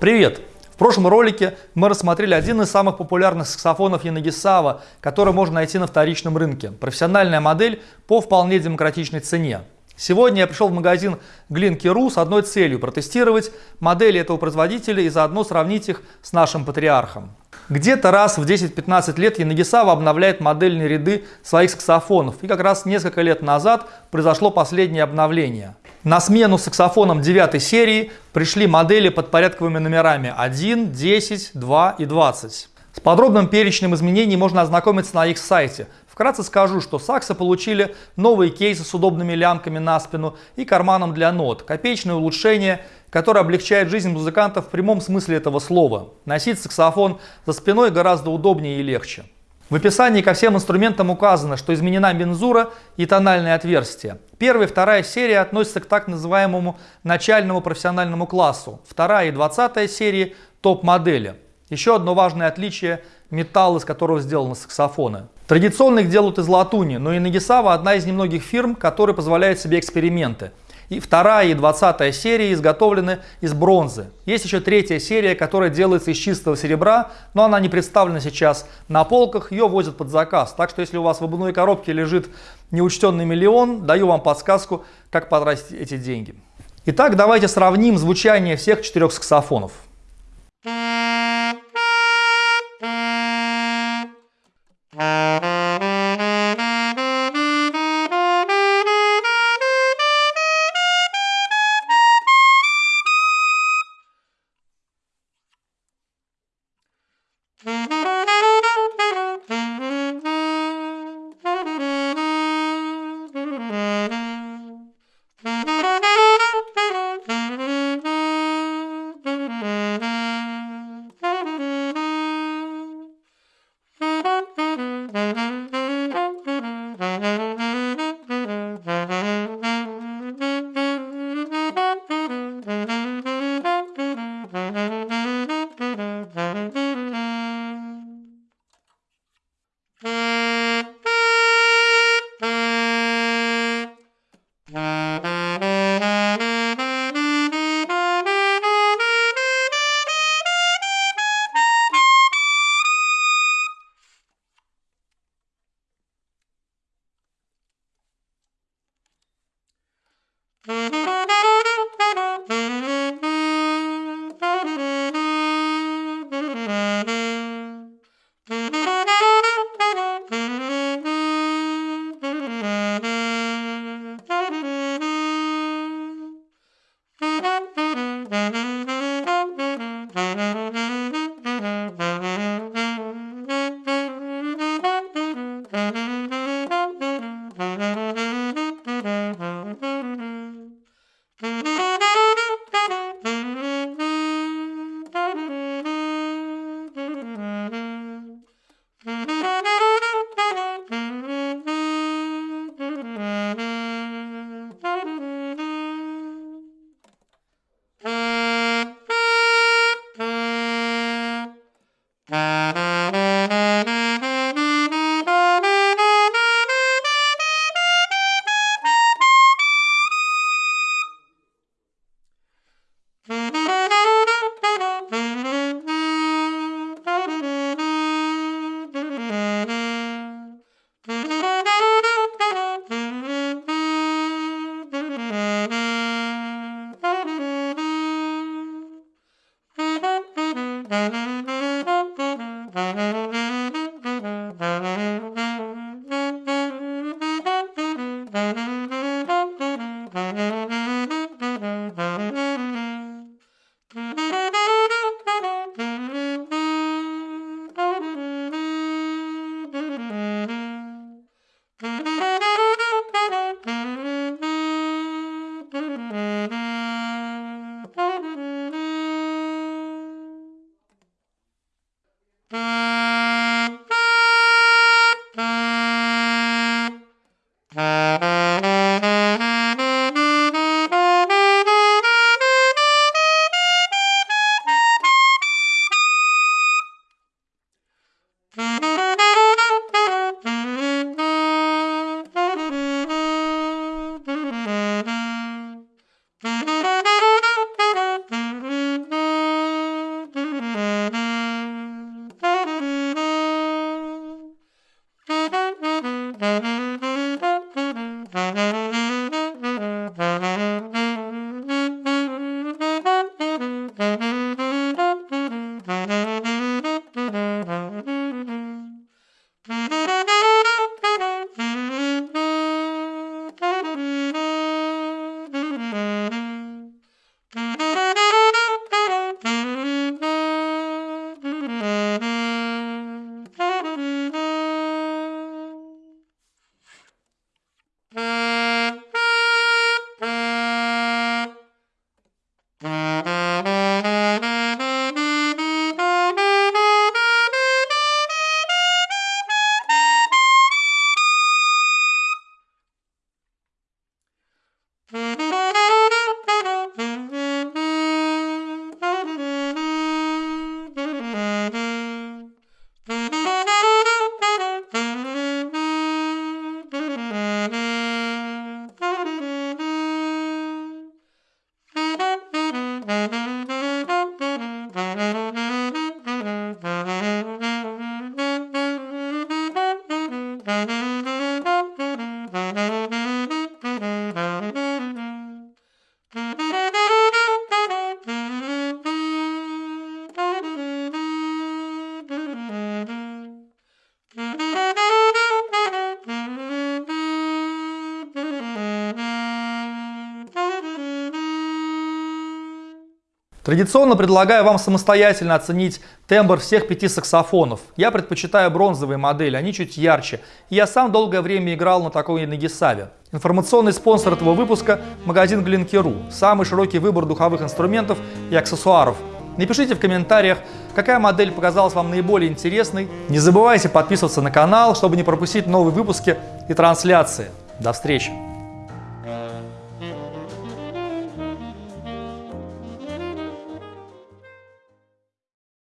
Привет! В прошлом ролике мы рассмотрели один из самых популярных саксофонов Янагисава, который можно найти на вторичном рынке. Профессиональная модель по вполне демократичной цене. Сегодня я пришел в магазин Glinky.ru с одной целью – протестировать модели этого производителя и заодно сравнить их с нашим патриархом. Где-то раз в 10-15 лет Янагисава обновляет модельные ряды своих саксофонов. И как раз несколько лет назад произошло последнее обновление. На смену саксофонам 9 серии пришли модели под порядковыми номерами 1, 10, 2 и 20. С подробным перечнем изменений можно ознакомиться на их сайте. Вкратце скажу, что саксы получили новые кейсы с удобными лямками на спину и карманом для нот, копеечное улучшение, которое облегчает жизнь музыкантов в прямом смысле этого слова. Носить саксофон за спиной гораздо удобнее и легче. В описании ко всем инструментам указано, что изменена мензура и тональное отверстие. Первая и вторая серия относятся к так называемому начальному профессиональному классу. Вторая и двадцатая серии – топ-модели. Еще одно важное отличие – металл, из которого сделаны саксофоны. Традиционно их делают из латуни, но и одна из немногих фирм, которые позволяют себе эксперименты – и вторая и двадцатая серии изготовлены из бронзы. Есть еще третья серия, которая делается из чистого серебра, но она не представлена сейчас на полках, ее возят под заказ. Так что если у вас в обувной коробке лежит неучтенный миллион, даю вам подсказку, как потратить эти деньги. Итак, давайте сравним звучание всех четырех саксофонов. Mm-hmm. Mm-hmm. Традиционно предлагаю вам самостоятельно оценить тембр всех пяти саксофонов. Я предпочитаю бронзовые модели, они чуть ярче. Я сам долгое время играл на такой Нагисаве. Информационный спонсор этого выпуска – магазин Glenke.ru. Самый широкий выбор духовых инструментов и аксессуаров. Напишите в комментариях, какая модель показалась вам наиболее интересной. Не забывайте подписываться на канал, чтобы не пропустить новые выпуски и трансляции. До встречи!